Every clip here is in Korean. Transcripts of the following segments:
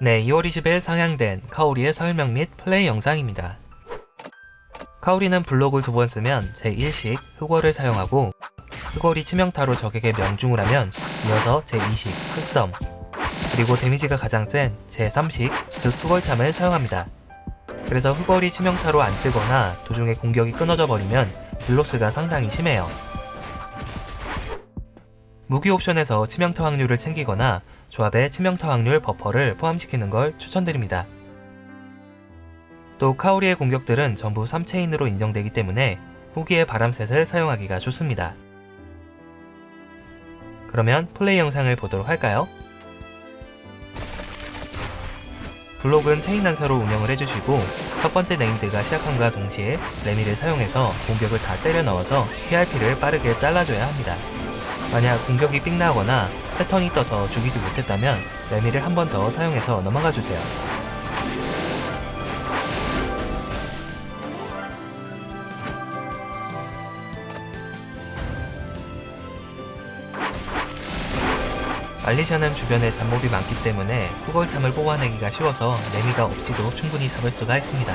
네, 2월 20일 상향된 카오리의 설명 및 플레이 영상입니다. 카오리는 블록을 두 번 쓰면 제1식 흑월을 사용하고 흑월이 치명타로 적에게 명중을 하면 이어서 제2식 흑섬 그리고 데미지가 가장 센 제3식 극흑월참을 사용합니다. 그래서 흑월이 치명타로 안 뜨거나 도중에 공격이 끊어져 버리면 deal loss가 상당히 심해요. 무기 옵션에서 치명타 확률을 챙기거나 조합에 치명타 확률 버퍼를 포함시키는 걸 추천드립니다. 또 카오리의 공격들은 전부 3체인으로 인정되기 때문에 후기의 바람set을 사용하기가 좋습니다. 그러면 플레이 영상을 보도록 할까요? 블록은 체인 난사로 운영을 해주시고 첫 번째 named가 시작함과 동시에 레미를 사용해서 공격을 다 때려 넣어서 PRP를 빠르게 잘라줘야 합니다. 만약 공격이 삑 나거나 패턴이 떠서 죽이지 못했다면 레미를 한 번 더 사용해서 넘어가 주세요. 알리샤는 주변에 잡몹이 많기 때문에 후골참을 뽑아내기가 쉬워서 레미가 없이도 충분히 잡을 수가 있습니다.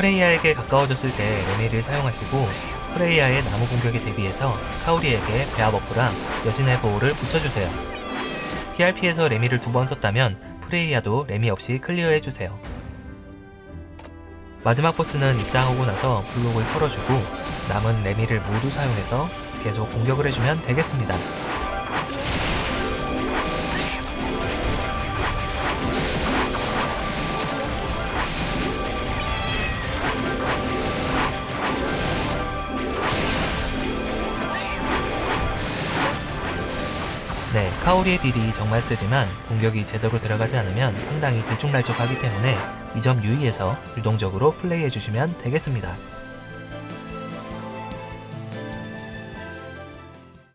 프레이야에게 가까워졌을 때 레미를 사용하시고 프레이야의 나무 공격에 대비해서 카오리에게 배아 버프랑 여신의 보호를 붙여주세요. TRP에서 레미를 두 번 썼다면 프레이야도 레미 없이 클리어해주세요. 마지막 보스는 입장하고 나서 블록을 털어주고 남은 레미를 모두 사용해서 계속 공격을 해주면 되겠습니다. 카오리의 딜이 정말 세지만 공격이 제대로 들어가지 않으면 상당히 들쭉날쭉하기 때문에 이 점 유의해서 유동적으로 플레이해주시면 되겠습니다.